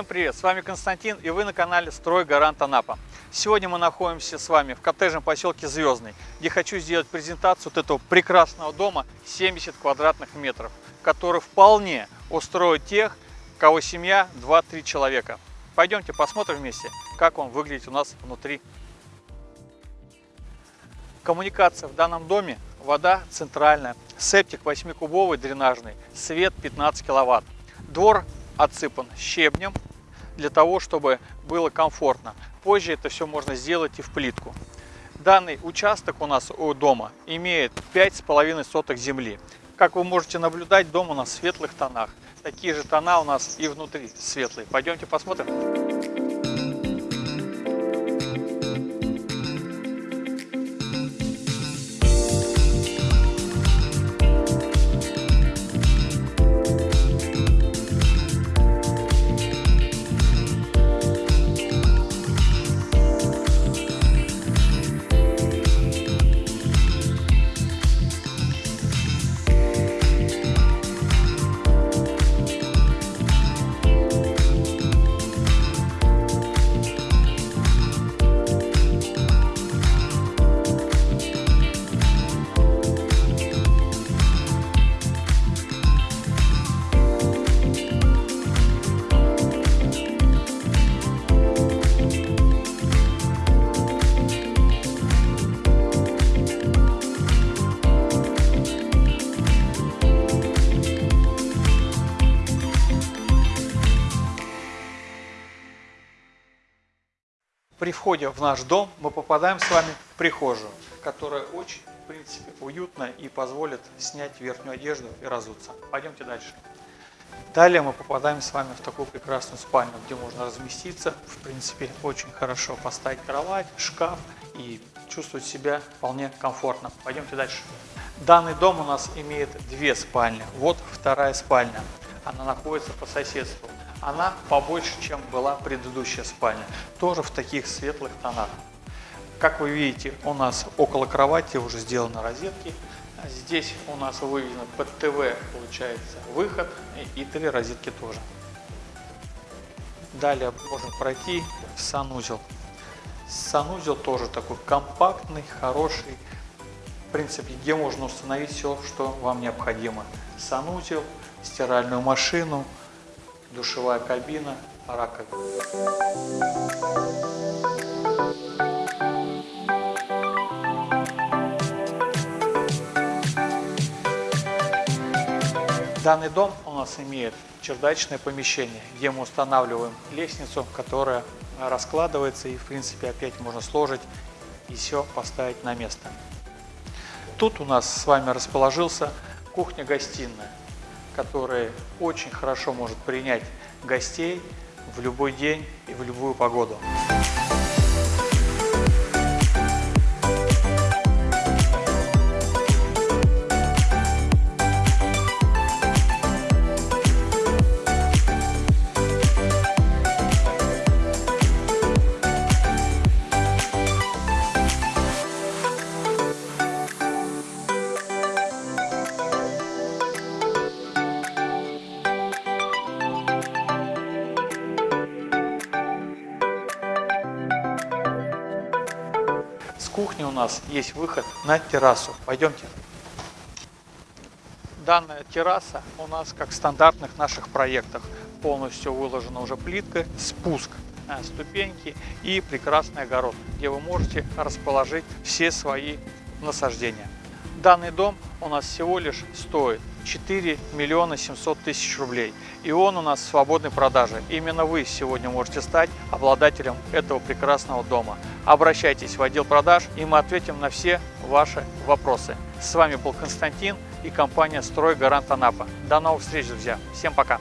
Всем привет! С вами Константин и вы на канале Строй Гарант Анапа. Сегодня мы находимся с вами в коттеджном поселке Звездный, где хочу сделать презентацию вот этого прекрасного дома 70 квадратных метров, который вполне устроит тех, кого семья 2-3 человека. Пойдемте посмотрим вместе, как он выглядит у нас внутри. Коммуникация в данном доме, вода центральная, септик 8-кубовый дренажный, свет 15 киловатт. Двор отсыпан щебнем для того, чтобы было комфортно. Позже это все можно сделать и в плитку. Данный участок у нас у дома имеет 5,5 соток земли. Как вы можете наблюдать, дом у нас в светлых тонах. Такие же тона у нас и внутри светлые. Пойдемте посмотрим. При входе в наш дом мы попадаем с вами в прихожую, которая очень, в принципе, уютная и позволит снять верхнюю одежду и разуться. Пойдемте дальше. Далее мы попадаем с вами в такую прекрасную спальню, где можно разместиться, в принципе, очень хорошо поставить кровать, шкаф и чувствовать себя вполне комфортно. Пойдемте дальше. Данный дом у нас имеет две спальни. Вот вторая спальня. Она находится по соседству она побольше, чем была предыдущая спальня. Тоже в таких светлых тонах. Как вы видите, у нас около кровати уже сделаны розетки. Здесь у нас выведено под ТВ, получается, выход и три розетки тоже. Далее можем пройти в санузел. Санузел тоже такой компактный, хороший. В принципе, где можно установить все, что вам необходимо. Санузел, стиральную машину, душевая кабина, раковина. Данный дом у нас имеет чердачное помещение, где мы устанавливаем лестницу, которая раскладывается и в принципе опять можно сложить и все поставить на место. Тут у нас с вами расположился кухня-гостиная который очень хорошо может принять гостей в любой день и в любую погоду. Кухни у нас есть выход на террасу. Пойдемте. Данная терраса у нас, как в стандартных наших проектах, полностью выложена уже плиткой, спуск ступеньки и прекрасный огород, где вы можете расположить все свои насаждения. Данный дом у нас всего лишь стоит 4 миллиона 700 тысяч рублей. И он у нас в свободной продаже. Именно вы сегодня можете стать обладателем этого прекрасного дома. Обращайтесь в отдел продаж, и мы ответим на все ваши вопросы. С вами был Константин и компания «Строй Гарант Анапа». До новых встреч, друзья. Всем пока!